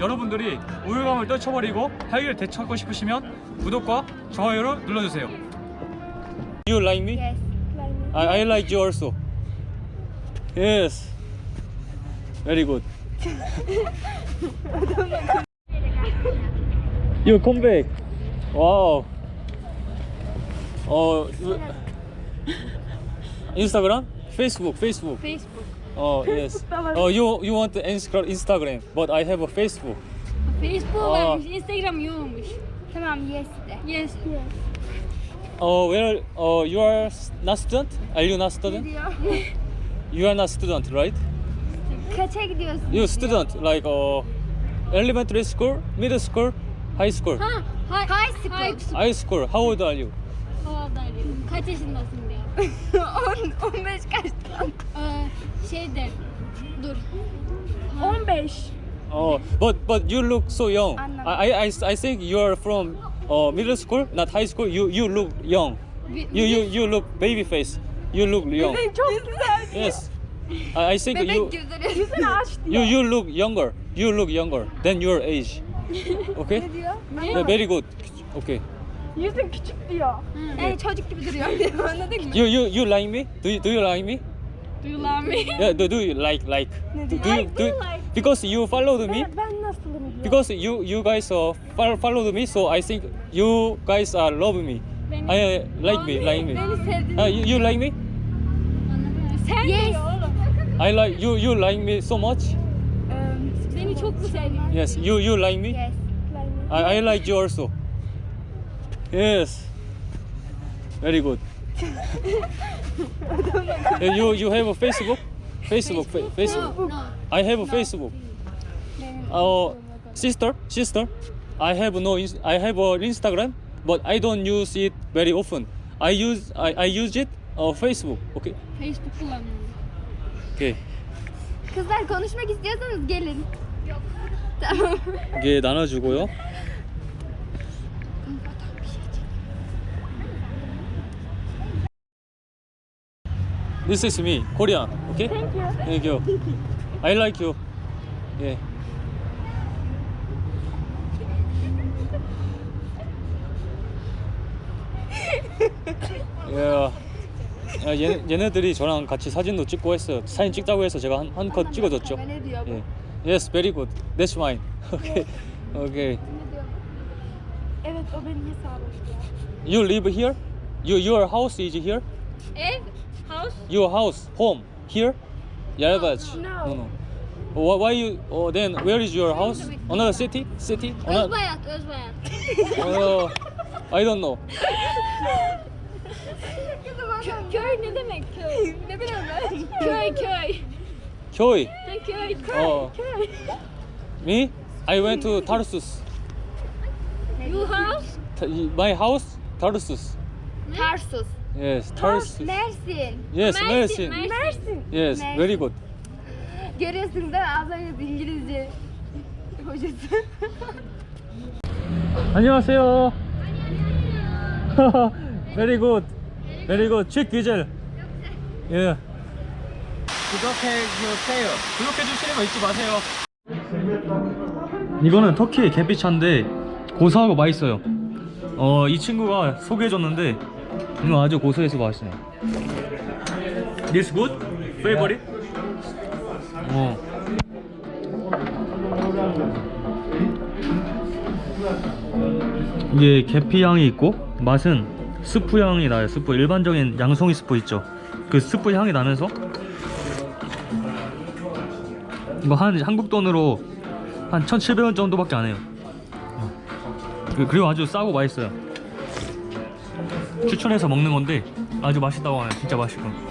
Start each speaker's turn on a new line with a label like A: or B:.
A: 여러분들이 우울감을 떨쳐버리고 활기를 되찾고 싶으시면 구독과 좋아요를 눌러주세요. You like me?
B: Yes. Like me.
A: I, I like you also. Yes. Very good. you come back. Wow. Oh, Instagram, Facebook, Facebook.
B: Facebook.
A: Oh yes. Oh you you want to Insta- Instagram, but I have a Facebook.
C: Facebook
A: Aa.
C: varmış, Instagram yokmuş.
B: Tamam yes de.
C: Yes.
A: Oh where? Oh you are s- not student? Are you not student?
B: Diyor.
A: You are not student, right?
B: Kaça gidiyorsun?
A: You student like uh, elementary school, middle school, high school.
C: Ha, hay,
B: High school.
C: High school.
A: High school. How old are you?
C: Havadaydım. Kaç yaşındasın diyor.
B: 10, 15 kaçta?
C: Ee, şeyde, dur.
B: 15.
A: Oh, but but you look so young.
B: Anladım.
A: I I I I think you are from uh, middle school, not high school. You you look young.
C: Bir-
A: You you you look baby face. You look young.
B: Çok güzel.
A: Yes. I, I think you
B: Bebek gözleri. Yüzünü açtı.
A: you you look younger. You look younger than your age. Okay.
B: Ne diyor?
A: Yeah, very good. Okay.
B: Yüzün küçük diyor. Yani çocuk gibi duruyor. Anladın mı?
A: You you you like me? Do you, do you like me?
C: Duyulan mı?
A: Yeah. Do, do you like like? Do, do you
B: I
A: do
B: do like.
A: because you followed me?
B: Ben, ben nasılım diyor.
A: Because you you guys uh, fol- followed me, so I think you guys uh, love me.
C: Beni-
A: I uh, like me, like me.
B: Beni sevdin.
A: Uh, you, you like me?
C: Sen
B: Yes.
A: I like you. You like me so much.
C: Beni çok mu seviyorsun?
A: Yes. You you like me?
B: Yes. Like me.
A: I, I like you also. Yes. Very good. Uh, you you have a Facebook? Facebook, fa- Facebook.
C: No, no.
A: I have a Facebook. Uh, sister, sister. I have no. ins- I have a Instagram, but I don't use it very often. I use I, I use it uh, Facebook. Okay.
C: Facebook kullanıyorum.
A: Okay.
B: Kızlar konuşmak istiyorsanız gelin. Yok. Tamam.
A: 이게 나눠주고요. This is me, Korean. Okay?
B: Thank you.
A: Thank you. I like you. 예. 예. 아, 얘, 얘네들이 저랑 같이 사진도 찍고 했어요. 사진 찍자고 해서 제가 한한컷 찍어줬죠. 예. Yes, very good. That's mine. Okay. Okay. You live here? You, your house is here?
C: Ev, house,
A: Your house, home, here? Yarbaç.
B: No.
A: No, no. Why, why you? Oh, then where is your house? Another city? City? Another,
C: Özbayat, Özbayat.
A: uh, I don't know.
C: Kö- köy ne demek köy?
B: ne bileyim ben.
C: Köy, köy.
A: Köy.
C: Ha, köy, köy.
A: Oh,
B: Köy.
A: me? I went to Tarsus.
C: You house?
A: Ta- My house, Tarsus.
B: Tarsus.
A: Yes. Tarsus.
B: Mersin.
A: Yes,
C: Mersin,
A: Mersin. Yes,
B: Mersin.
A: very good.
B: Mi? Ablanız İngilizce hocası.
A: 안녕하세요. very good. Very good. 책 귀젤. 예. 구독해 주세요. 구독해 주시는 거 잊지 마세요. 이거는 터키의 계피차인데 고소하고 맛있어요. 어, 이 친구가 소개해줬는데 이거 아주 고소해서 맛있어요. This good? Favorite? 어. 이게 계피 향이 있고 맛은 스프 향이 나요. 스프 일반적인 양송이 스프 있죠. 그 스프 향이 나면서 이거 한 한국 돈으로 한 1,700원 정도밖에 안 해요. 어. 그- 그리고 아주 싸고 맛있어요. 추천해서 먹는 건데 아주 맛있다고 하네요. 진짜 맛있고.